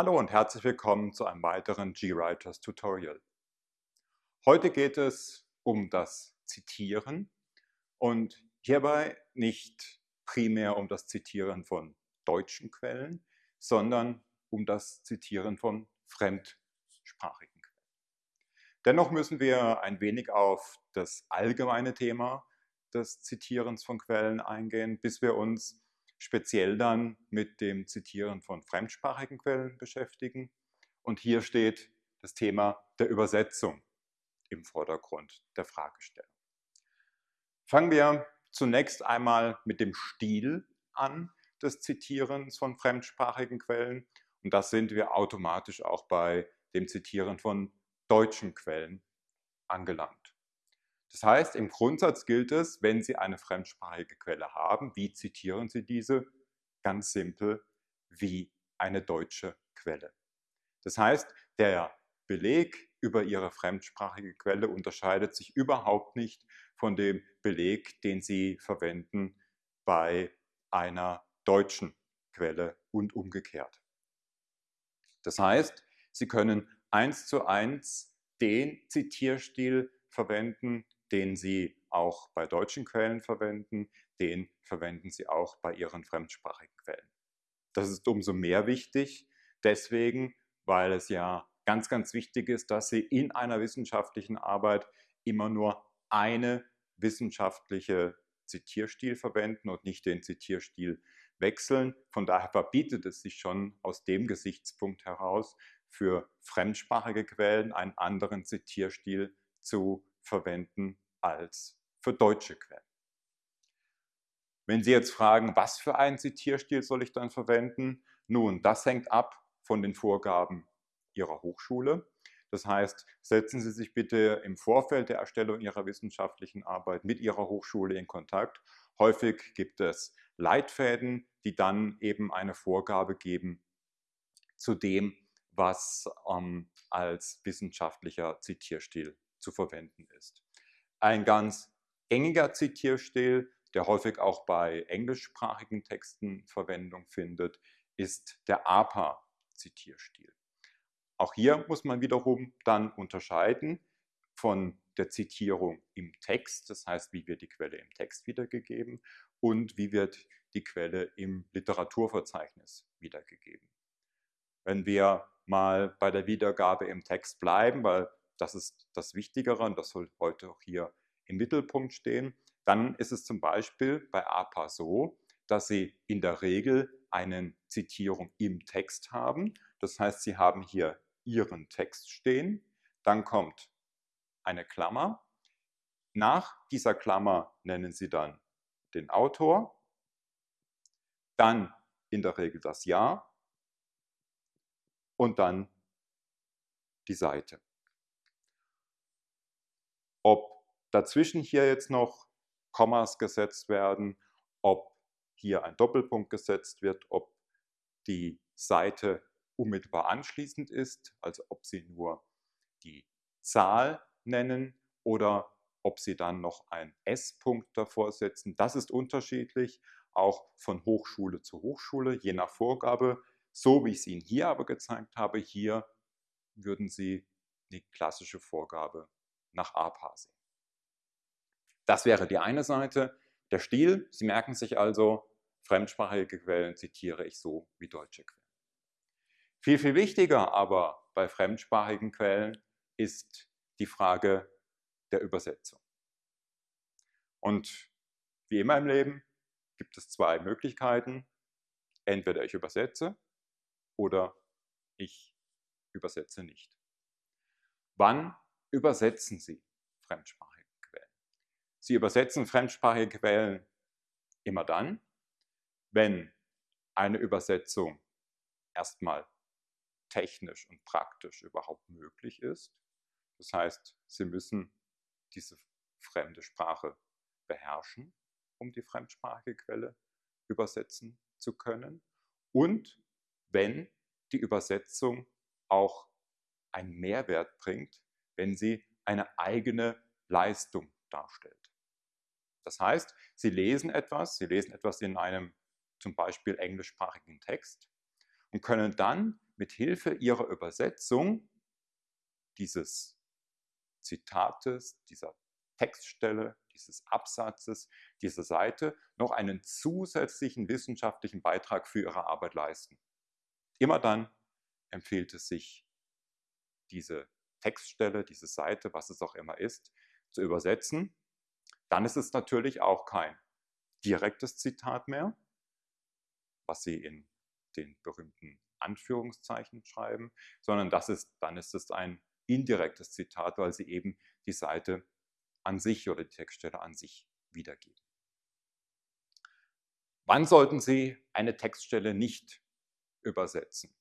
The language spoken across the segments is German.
Hallo und herzlich willkommen zu einem weiteren GWriters Tutorial. Heute geht es um das Zitieren und hierbei nicht primär um das Zitieren von deutschen Quellen, sondern um das Zitieren von fremdsprachigen Quellen. Dennoch müssen wir ein wenig auf das allgemeine Thema des Zitierens von Quellen eingehen, bis wir uns speziell dann mit dem Zitieren von fremdsprachigen Quellen beschäftigen. Und hier steht das Thema der Übersetzung im Vordergrund der Fragestellung. Fangen wir zunächst einmal mit dem Stil an des Zitierens von fremdsprachigen Quellen. Und das sind wir automatisch auch bei dem Zitieren von deutschen Quellen angelangt. Das heißt, im Grundsatz gilt es, wenn Sie eine fremdsprachige Quelle haben, wie zitieren Sie diese? Ganz simpel, wie eine deutsche Quelle. Das heißt, der Beleg über Ihre fremdsprachige Quelle unterscheidet sich überhaupt nicht von dem Beleg, den Sie verwenden bei einer deutschen Quelle und umgekehrt. Das heißt, Sie können eins zu eins den Zitierstil verwenden, den Sie auch bei deutschen Quellen verwenden, den verwenden Sie auch bei Ihren fremdsprachigen Quellen. Das ist umso mehr wichtig, deswegen, weil es ja ganz, ganz wichtig ist, dass Sie in einer wissenschaftlichen Arbeit immer nur eine wissenschaftliche Zitierstil verwenden und nicht den Zitierstil wechseln. Von daher verbietet es sich schon aus dem Gesichtspunkt heraus, für fremdsprachige Quellen einen anderen Zitierstil zu verwenden als für deutsche Quellen. Wenn Sie jetzt fragen, was für einen Zitierstil soll ich dann verwenden? Nun, das hängt ab von den Vorgaben Ihrer Hochschule. Das heißt, setzen Sie sich bitte im Vorfeld der Erstellung Ihrer wissenschaftlichen Arbeit mit Ihrer Hochschule in Kontakt. Häufig gibt es Leitfäden, die dann eben eine Vorgabe geben zu dem, was ähm, als wissenschaftlicher Zitierstil zu verwenden ist. Ein ganz gängiger Zitierstil, der häufig auch bei englischsprachigen Texten Verwendung findet, ist der APA-Zitierstil. Auch hier muss man wiederum dann unterscheiden von der Zitierung im Text, das heißt, wie wird die Quelle im Text wiedergegeben und wie wird die Quelle im Literaturverzeichnis wiedergegeben. Wenn wir mal bei der Wiedergabe im Text bleiben, weil das ist das Wichtigere und das soll heute auch hier im Mittelpunkt stehen. Dann ist es zum Beispiel bei APA so, dass Sie in der Regel eine Zitierung im Text haben. Das heißt, Sie haben hier Ihren Text stehen. Dann kommt eine Klammer. Nach dieser Klammer nennen Sie dann den Autor. Dann in der Regel das Jahr und dann die Seite. Ob dazwischen hier jetzt noch Kommas gesetzt werden, ob hier ein Doppelpunkt gesetzt wird, ob die Seite unmittelbar anschließend ist, also ob Sie nur die Zahl nennen oder ob Sie dann noch einen S-Punkt davor setzen. Das ist unterschiedlich, auch von Hochschule zu Hochschule, je nach Vorgabe. So wie ich es Ihnen hier aber gezeigt habe, hier würden Sie die klassische Vorgabe nach APA sehen. Das wäre die eine Seite. Der Stil, Sie merken sich also, fremdsprachige Quellen zitiere ich so wie deutsche Quellen. Viel, viel wichtiger aber bei fremdsprachigen Quellen ist die Frage der Übersetzung. Und wie immer im Leben gibt es zwei Möglichkeiten. Entweder ich übersetze oder ich übersetze nicht. Wann übersetzen Sie fremdsprachige Quellen. Sie übersetzen fremdsprachige Quellen immer dann, wenn eine Übersetzung erstmal technisch und praktisch überhaupt möglich ist. Das heißt, Sie müssen diese fremde Sprache beherrschen, um die fremdsprachige Quelle übersetzen zu können. Und wenn die Übersetzung auch einen Mehrwert bringt, wenn sie eine eigene Leistung darstellt. Das heißt, Sie lesen etwas, Sie lesen etwas in einem zum Beispiel englischsprachigen Text und können dann mit Hilfe ihrer Übersetzung dieses Zitates, dieser Textstelle, dieses Absatzes, dieser Seite noch einen zusätzlichen wissenschaftlichen Beitrag für ihre Arbeit leisten. Immer dann empfiehlt es sich, diese Textstelle, diese Seite, was es auch immer ist, zu übersetzen. Dann ist es natürlich auch kein direktes Zitat mehr, was Sie in den berühmten Anführungszeichen schreiben, sondern das ist, dann ist es ein indirektes Zitat, weil Sie eben die Seite an sich oder die Textstelle an sich wiedergeben. Wann sollten Sie eine Textstelle nicht übersetzen?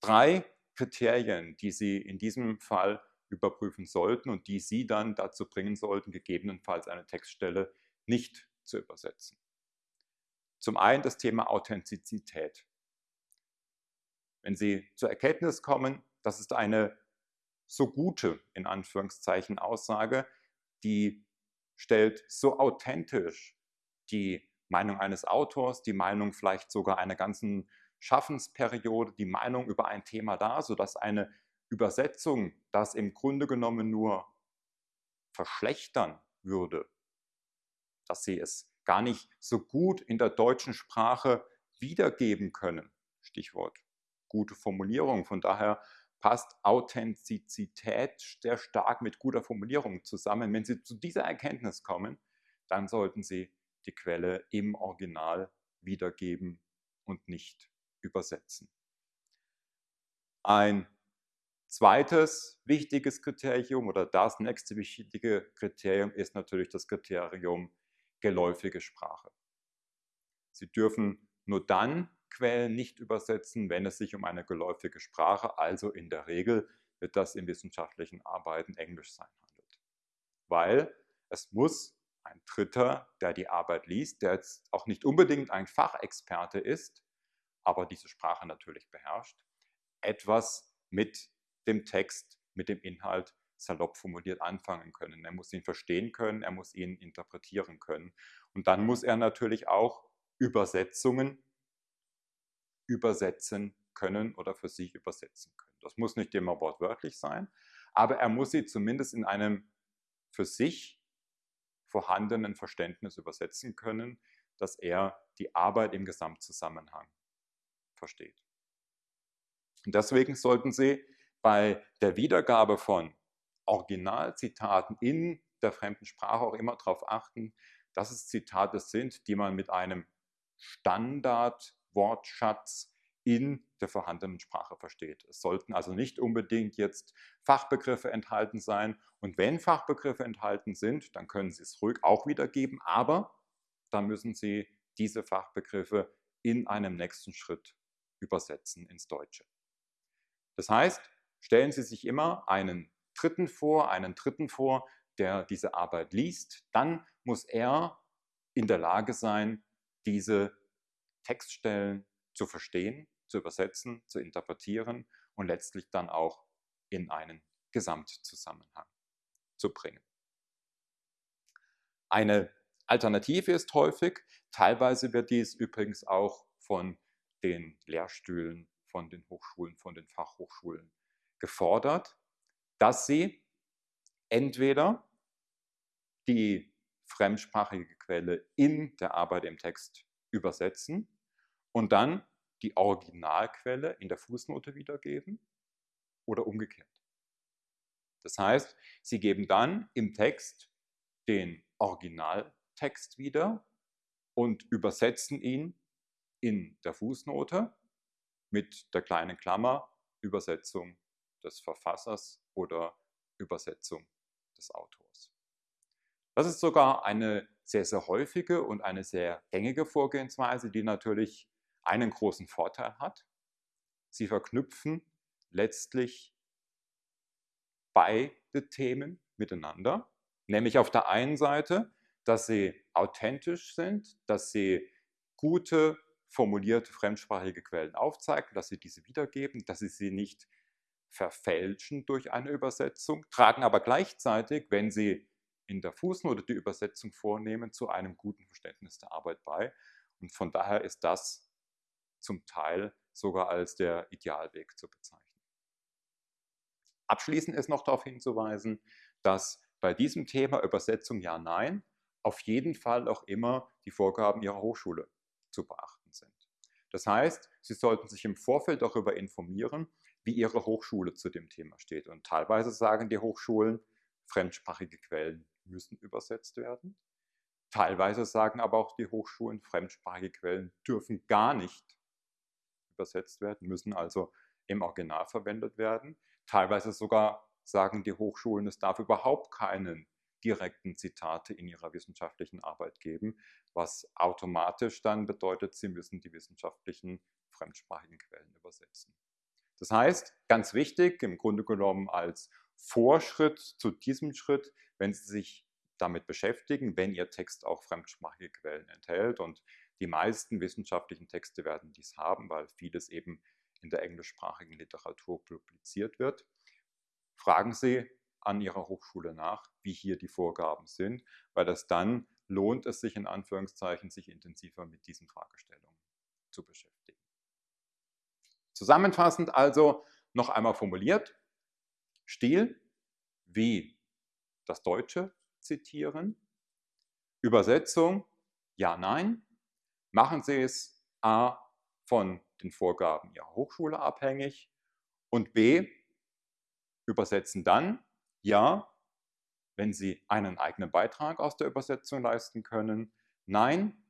Drei Kriterien, die Sie in diesem Fall überprüfen sollten und die Sie dann dazu bringen sollten, gegebenenfalls eine Textstelle nicht zu übersetzen. Zum einen das Thema Authentizität. Wenn Sie zur Erkenntnis kommen, das ist eine so gute, in Anführungszeichen, Aussage, die stellt so authentisch die Meinung eines Autors, die Meinung vielleicht sogar einer ganzen Schaffensperiode, die Meinung über ein Thema dar, sodass eine Übersetzung das im Grunde genommen nur verschlechtern würde, dass sie es gar nicht so gut in der deutschen Sprache wiedergeben können. Stichwort gute Formulierung. Von daher passt Authentizität sehr stark mit guter Formulierung zusammen. Wenn Sie zu dieser Erkenntnis kommen, dann sollten Sie die Quelle im Original wiedergeben und nicht übersetzen. Ein zweites wichtiges Kriterium oder das nächste wichtige Kriterium ist natürlich das Kriterium geläufige Sprache. Sie dürfen nur dann Quellen nicht übersetzen, wenn es sich um eine geläufige Sprache, also in der Regel wird das in wissenschaftlichen Arbeiten Englisch sein handelt. Weil es muss ein Dritter, der die Arbeit liest, der jetzt auch nicht unbedingt ein Fachexperte ist, aber diese Sprache natürlich beherrscht, etwas mit dem Text, mit dem Inhalt salopp formuliert anfangen können. Er muss ihn verstehen können, er muss ihn interpretieren können. Und dann muss er natürlich auch Übersetzungen übersetzen können oder für sich übersetzen können. Das muss nicht immer wortwörtlich sein, aber er muss sie zumindest in einem für sich vorhandenen Verständnis übersetzen können, dass er die Arbeit im Gesamtzusammenhang versteht. Und deswegen sollten Sie bei der Wiedergabe von Originalzitaten in der fremden Sprache auch immer darauf achten, dass es Zitate sind, die man mit einem Standardwortschatz in der vorhandenen Sprache versteht. Es sollten also nicht unbedingt jetzt Fachbegriffe enthalten sein. Und wenn Fachbegriffe enthalten sind, dann können Sie es ruhig auch wiedergeben, aber dann müssen Sie diese Fachbegriffe in einem nächsten Schritt übersetzen ins Deutsche. Das heißt, stellen Sie sich immer einen Dritten vor, einen Dritten vor, der diese Arbeit liest, dann muss er in der Lage sein, diese Textstellen zu verstehen, zu übersetzen, zu interpretieren und letztlich dann auch in einen Gesamtzusammenhang zu bringen. Eine Alternative ist häufig, teilweise wird dies übrigens auch von den Lehrstühlen, von den Hochschulen, von den Fachhochschulen gefordert, dass sie entweder die fremdsprachige Quelle in der Arbeit im Text übersetzen und dann die Originalquelle in der Fußnote wiedergeben oder umgekehrt. Das heißt, Sie geben dann im Text den Originaltext wieder und übersetzen ihn in der Fußnote mit der kleinen Klammer Übersetzung des Verfassers oder Übersetzung des Autors. Das ist sogar eine sehr, sehr häufige und eine sehr gängige Vorgehensweise, die natürlich einen großen Vorteil hat. Sie verknüpfen letztlich beide Themen miteinander, nämlich auf der einen Seite, dass sie authentisch sind, dass sie gute, formulierte fremdsprachige Quellen aufzeigen, dass sie diese wiedergeben, dass sie sie nicht verfälschen durch eine Übersetzung, tragen aber gleichzeitig, wenn sie in der Fußnote die Übersetzung vornehmen, zu einem guten Verständnis der Arbeit bei. Und von daher ist das zum Teil sogar als der Idealweg zu bezeichnen. Abschließend ist noch darauf hinzuweisen, dass bei diesem Thema Übersetzung Ja-Nein auf jeden Fall auch immer die Vorgaben Ihrer Hochschule zu beachten. Das heißt, Sie sollten sich im Vorfeld darüber informieren, wie Ihre Hochschule zu dem Thema steht. Und teilweise sagen die Hochschulen, fremdsprachige Quellen müssen übersetzt werden. Teilweise sagen aber auch die Hochschulen, fremdsprachige Quellen dürfen gar nicht übersetzt werden, müssen also im Original verwendet werden. Teilweise sogar sagen die Hochschulen, es darf überhaupt keinen direkten Zitate in ihrer wissenschaftlichen Arbeit geben, was automatisch dann bedeutet, sie müssen die wissenschaftlichen fremdsprachigen Quellen übersetzen. Das heißt, ganz wichtig, im Grunde genommen als Vorschritt zu diesem Schritt, wenn Sie sich damit beschäftigen, wenn Ihr Text auch fremdsprachige Quellen enthält. Und die meisten wissenschaftlichen Texte werden dies haben, weil vieles eben in der englischsprachigen Literatur publiziert wird. Fragen Sie an Ihrer Hochschule nach, wie hier die Vorgaben sind, weil das dann lohnt es sich in Anführungszeichen, sich intensiver mit diesen Fragestellungen zu beschäftigen. Zusammenfassend also noch einmal formuliert, Stil wie das Deutsche zitieren, Übersetzung ja, nein, machen Sie es a von den Vorgaben Ihrer Hochschule abhängig. Und b übersetzen dann ja, wenn Sie einen eigenen Beitrag aus der Übersetzung leisten können. Nein,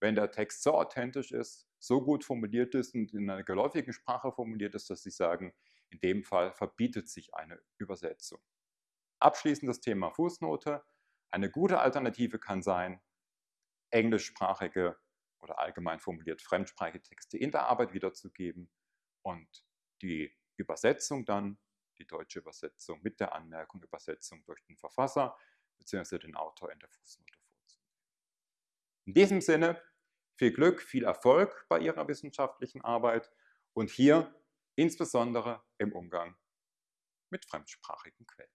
wenn der Text so authentisch ist, so gut formuliert ist und in einer geläufigen Sprache formuliert ist, dass Sie sagen, in dem Fall verbietet sich eine Übersetzung. Abschließend das Thema Fußnote. Eine gute Alternative kann sein, englischsprachige oder allgemein formuliert fremdsprachige Texte in der Arbeit wiederzugeben und die Übersetzung dann die deutsche Übersetzung mit der Anmerkung Übersetzung durch den Verfasser bzw. den Autor in der Fußnote vorzunehmen. In diesem Sinne viel Glück, viel Erfolg bei Ihrer wissenschaftlichen Arbeit und hier insbesondere im Umgang mit fremdsprachigen Quellen.